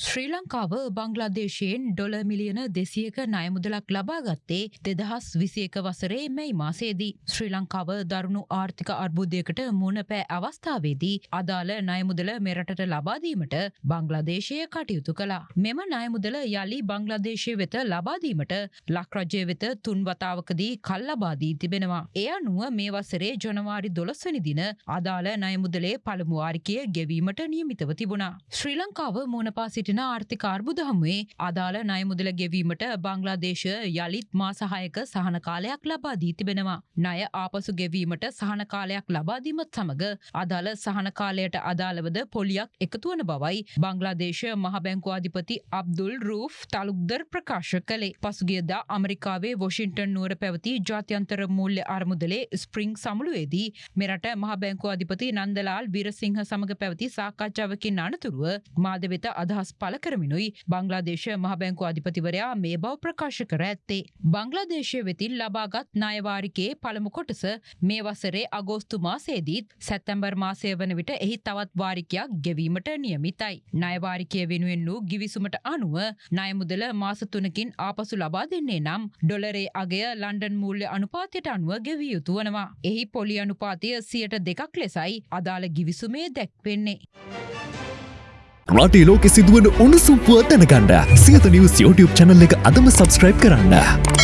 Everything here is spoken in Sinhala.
ශ්‍රී ලංකාව බංග්ලාදේශයෙන් ඩොල මිලියන දෙසියක නයමුදලක් ලබාගත්තේ දෙදහස් විසියක වසරේ මැයි මාසේදී. ශ්‍රී ලංකාව දරුණු ආර්ථික අර්බුදයකට මුණ පෑ අවස්ථාවේදී අදාළ නයමුදල මෙරටට ලබාදීමට බංග්ලාදේශය කටයුතු කලා. මෙම නයමුදල යළි බංග්ලාදේශය වෙත ලබාදීමට ලක්රජය වෙත තුන්වතාවකදී කල්ලබාදී තිබෙනවා. එය අනුව මේ වසරේ ජනවාරි දොළස්වනි දින අදාළ නයමුදලේ පළමුවාරිකය ගෙවීමට නියමිතව තිබුණා. ශ්‍රී ලංකාව මුණපා සිටින ආර්ථික අර්බුද හමුවේ අදාළ නයමුදල ගෙවීමට බංග්ලාදේශ යළිත් මාසහයක සහන කාලයක් ලබා දී තිබෙනවා. ණය ආපසු ගෙවීමට සහන කාලයක් ලබාදීමත් සමඟ අදාළ සහන කාලයට අදාළවද පොලියක් එකතුවන බවයි බංග්ලාදේශ මහබැංකුවාධිපති අබ්දුල් රූෆ් තලුක්දර් ප්‍රකාශ කළේ. පසුගියදා අමරිකාවේ වොෂින්ටන් නුවර පැවති ජාත්‍යන්තර මුල්්‍ය අරමුදලේ ස්ප්‍රිං සමුළුවේදී මෙරට මහබැංකුවාධිපති නන්දලාල් විරසිංහ සමඟ පැවති සාකච්ඡාවකින් අනතුරුව මාද වෙත අදහස් පල කරමිනුයි බංග්ලාදේශ මහබැංකු අධිපතිවරයා මේ බව ප්‍රකාශ කර ඇත්තේ. බංග්ලාදේශය වෙතින් ලබාගත් නායවාරිකයේ පළමු කොටස මේ වසරේ අගෝස්තු මාසේදීත් සැත්තැම්බර් මාසය වන විට එහි තවත් වාරිකයක් ගෙවීමට නියමිතයි. නයවාරිකය වෙනුවෙන් වූ ගිවිසුමට අනුව නයමුදල මාසතුනකින් ආපසු ලබා දෙන්නේ නම් ඩොලරේ අගය ලන්ඩන් මූල්‍ය අනුපාතයට අනුව ගෙවිය යුතු වනවා. එහි පොලි අනුපාතය සියට දෙකක් ලෙසයි අදාළ ගිවිසුමේ දැක්වෙන්නේ. රටේ ලෝකෙ සිදුවන උණුසුම්පුව දැනගන්න සියත නිවස් YouTube චැනල් එක අදම සබස්ක්‍රයිබ් කරන්න.